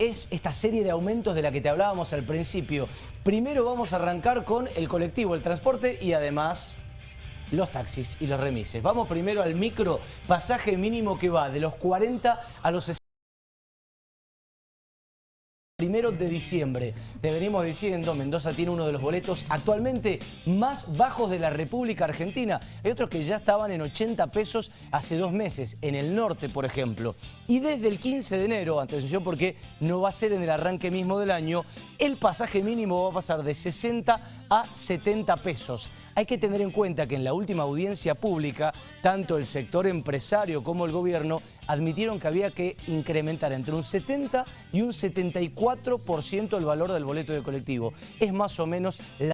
es esta serie de aumentos de la que te hablábamos al principio. Primero vamos a arrancar con el colectivo, el transporte y además los taxis y los remises. Vamos primero al micro, pasaje mínimo que va de los 40 a los 60 primero de diciembre. Te venimos diciendo, Mendoza tiene uno de los boletos actualmente más bajos de la República Argentina. Hay otros que ya estaban en 80 pesos hace dos meses, en el norte, por ejemplo. Y desde el 15 de enero, atención porque no va a ser en el arranque mismo del año, el pasaje mínimo va a pasar de 60 a 70 pesos. Hay que tener en cuenta que en la última audiencia pública, tanto el sector empresario como el gobierno admitieron que había que incrementar entre un 70 y un 74% el valor del boleto de colectivo. Es más o menos la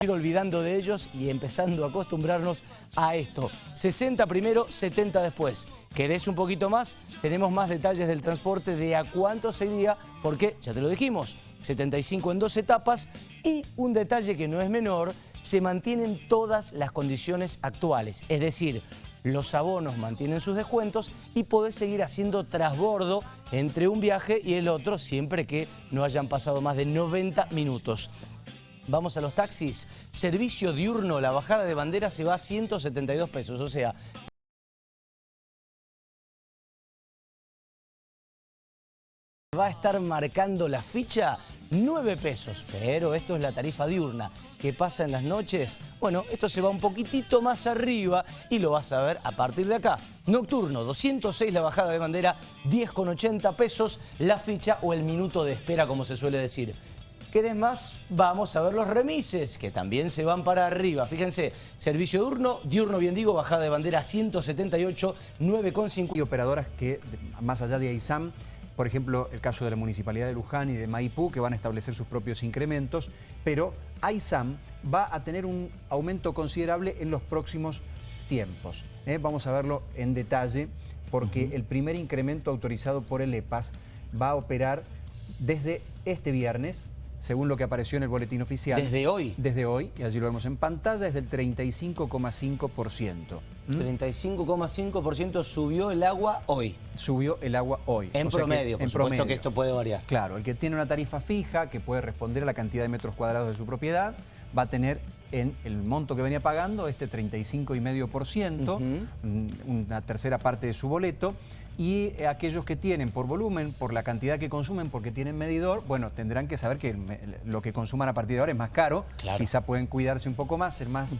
ir olvidando de ellos y empezando a acostumbrarnos a esto. 60 primero, 70 después. ¿Querés un poquito más? Tenemos más detalles del transporte de a cuánto sería, porque ya te lo dijimos, 75 en dos etapas y un detalle que no es menor, se mantienen todas las condiciones actuales. Es decir, los abonos mantienen sus descuentos y podés seguir haciendo trasbordo entre un viaje y el otro siempre que no hayan pasado más de 90 minutos. Vamos a los taxis. Servicio diurno, la bajada de bandera se va a 172 pesos. O sea, va a estar marcando la ficha 9 pesos. Pero esto es la tarifa diurna. ¿Qué pasa en las noches? Bueno, esto se va un poquitito más arriba y lo vas a ver a partir de acá. Nocturno, 206 la bajada de bandera, 10,80 pesos la ficha o el minuto de espera, como se suele decir. ¿Querés más? Vamos a ver los remises, que también se van para arriba. Fíjense, servicio diurno, diurno bien digo, bajada de bandera 178, 9,5. Y operadoras que, más allá de AISAM, por ejemplo, el caso de la Municipalidad de Luján y de Maipú, que van a establecer sus propios incrementos, pero AISAM va a tener un aumento considerable en los próximos tiempos. ¿eh? Vamos a verlo en detalle, porque el primer incremento autorizado por el EPAS va a operar desde este viernes, según lo que apareció en el boletín oficial. ¿Desde hoy? Desde hoy, y allí lo vemos en pantalla, es del 35,5%. 35,5% subió el agua hoy. Subió el agua hoy. En promedio, por supuesto que esto puede variar. Claro, el que tiene una tarifa fija, que puede responder a la cantidad de metros cuadrados de su propiedad, va a tener en el monto que venía pagando este 35,5%, una tercera parte de su boleto, y aquellos que tienen por volumen, por la cantidad que consumen, porque tienen medidor, bueno, tendrán que saber que lo que consuman a partir de ahora es más caro, quizá pueden cuidarse un poco más, ser más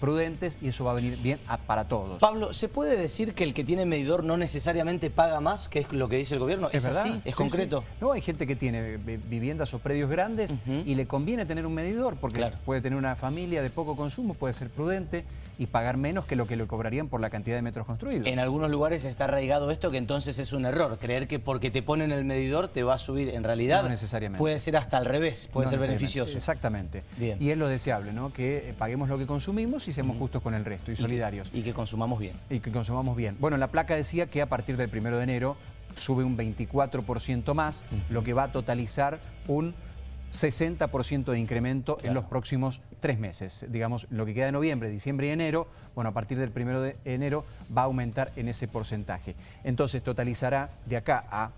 prudentes y eso va a venir bien para todos. Pablo, ¿se puede decir que el que tiene medidor no necesariamente paga más, que es lo que dice el gobierno? ¿Es, así? ¿Es concreto? No, hay gente que tiene viviendas o predios grandes y le conviene tener un medidor porque puede tener una familia de poco consumo, puede ser prudente y pagar menos que lo que le cobrarían por la cantidad de metros construidos. En algunos lugares está arraigado esto que entonces es un error. Creer que porque te ponen el medidor te va a subir. En realidad no necesariamente. puede ser hasta al revés, puede ser beneficioso. Exactamente. Y es lo deseable, ¿no? Que eh, paguemos lo que consumimos y seamos justos con el resto y, solidarios. y que consumamos bien. Y que consumamos bien. Bueno, la placa decía que a partir del primero de enero sube un 24% más, lo que va a totalizar un 60% de incremento en los próximos tres meses. Digamos, lo que queda de noviembre, diciembre y enero, bueno, a partir del primero de enero va a aumentar en ese porcentaje. Entonces totalizará de acá a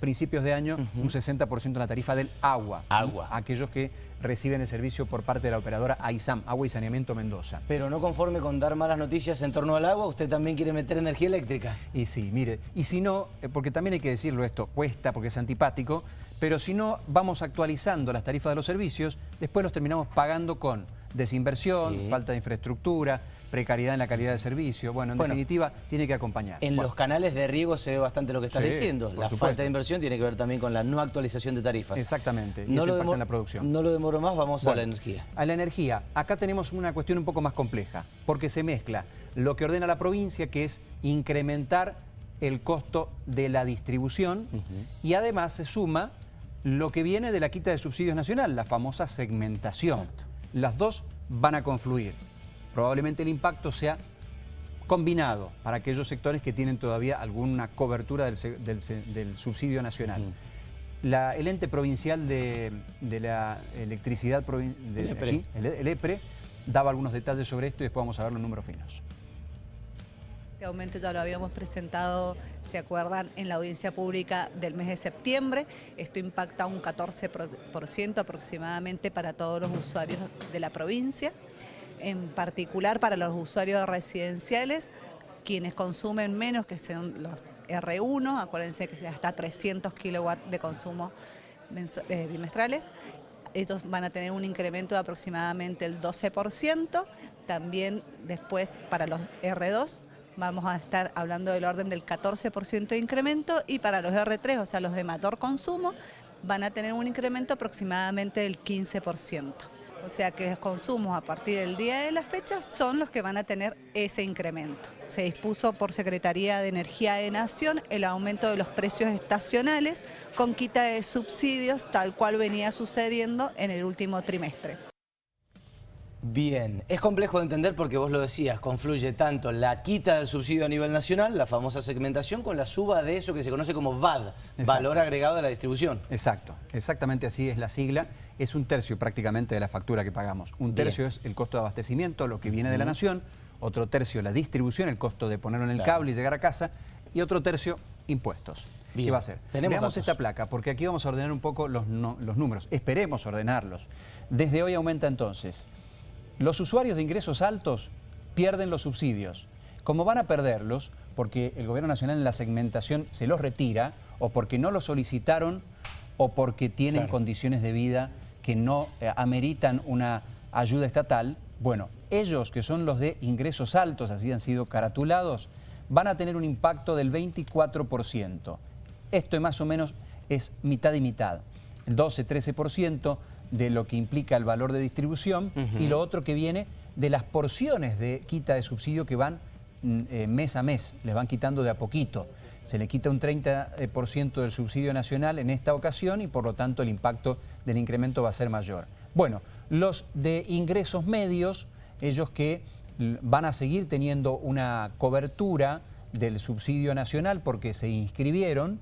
principios de año un 60% en la tarifa del agua. Agua. Aquellos que reciben el servicio por parte de la operadora AISAM, Agua y Saneamiento Mendoza. Pero no conforme con dar malas noticias en torno al agua, usted también quiere meter energía eléctrica. Y sí, mire, y si no, eh, porque también hay que decirlo esto, cuesta porque es antipático, pero si no vamos actualizando las tarifas de los servicios, después los terminamos pagando con desinversión, falta de infraestructura, precariedad en la calidad del servicio. Bueno, en definitiva, tiene que acompañar. En los canales de riego se ve bastante lo que está diciendo. La falta de inversión tiene que ver también con la no actualización de tarifas. Exactamente, no lo en la producción. No lo demoro más, vamos a la energía. A la energía. Acá tenemos una cuestión un poco más compleja, porque se mezcla lo que ordena la provincia, que es incrementar el costo de la distribución, y además se suma lo que viene de la quita de subsidios nacional, la famosa segmentación. Las dos van a confluir. Probablemente el impacto sea combinado para aquellos sectores que tienen todavía alguna cobertura del, subsidio nacional. el ente provincial de, la electricidad, el, EPRE, daba algunos detalles sobre esto y después vamos a ver los números finos. Este aumento ya lo habíamos presentado, se acuerdan, en la audiencia pública del mes de septiembre. Esto impacta un 14% aproximadamente para todos los usuarios de la provincia, en particular para los usuarios residenciales, quienes consumen menos que sean los R1, acuérdense que sea hasta 300 kilowatts de consumo eh, bimestrales, ellos van a tener un incremento de aproximadamente el 12%, también después para los R2 vamos a estar hablando del orden del 14% de incremento y para los R3, o sea, los de mayor consumo, van a tener un incremento aproximadamente del 15%. O sea que los consumos a partir del día de la fecha son los que van a tener ese incremento. Se dispuso por Secretaría de Energía de Nación el aumento de los precios estacionales con quita de subsidios tal cual venía sucediendo en el último trimestre. Bien, es complejo de entender porque vos lo decías, confluye tanto la quita del subsidio a nivel nacional, la famosa segmentación, con la suba de eso que se conoce como VAD, Valor Agregado de la Distribución. Exacto, exactamente así es la sigla, es un tercio prácticamente de la factura que pagamos. Un tercio es el costo de abastecimiento, lo que viene de la nación, otro tercio la distribución, el costo de ponerlo en el cable y llegar a casa, y otro tercio impuestos. ¿Qué va a ser? Tenemos Veamos esta placa, porque aquí vamos a ordenar un poco los, los números. Esperemos ordenarlos. Desde hoy aumenta entonces los usuarios de ingresos altos pierden los subsidios. Como van a perderlos, porque el Gobierno Nacional en la segmentación se los retira, o porque no los solicitaron, o porque tienen condiciones de vida que no eh, ameritan una ayuda estatal, bueno, ellos que son los de ingresos altos, así han sido caratulados, van a tener un impacto del 24%. Esto más o menos es mitad y mitad. El 12-13% de lo que implica el valor de distribución y lo otro que viene de las porciones de quita de subsidio que van mm, eh, mes a mes, les van quitando de a poquito. Se le quita un 30% del subsidio nacional en esta ocasión y por lo tanto el impacto del incremento va a ser mayor. Bueno, los de ingresos medios, ellos que van a seguir teniendo una cobertura del subsidio nacional porque se inscribieron,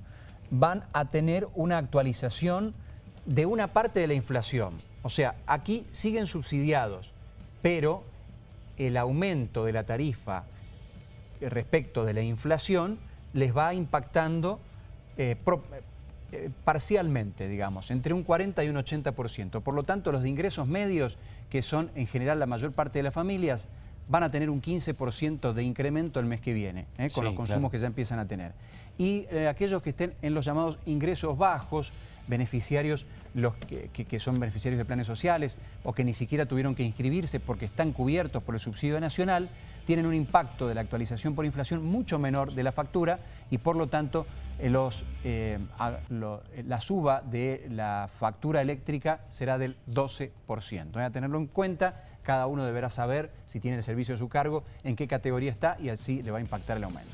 van a tener una actualización de una parte de la inflación. O sea, aquí siguen subsidiados, pero el aumento de la tarifa respecto de la inflación les va impactando eh, eh, parcialmente, digamos, entre un 40 y un 80%. Por lo tanto, los de ingresos medios, que son en general la mayor parte de las familias, van a tener un 15% de incremento el mes que viene, ¿eh? con los consumos que ya empiezan a tener. Y aquellos que estén en los llamados ingresos bajos, beneficiarios los que, son beneficiarios de planes sociales o que ni siquiera tuvieron que inscribirse porque están cubiertos por el subsidio nacional, tienen un impacto de la actualización por inflación mucho menor de la factura y por lo tanto eh, los, eh, la suba de la factura eléctrica será del 12%. Voy a tenerlo en cuenta, cada uno deberá saber si tiene el servicio a su cargo, en qué categoría está y así le va a impactar el aumento.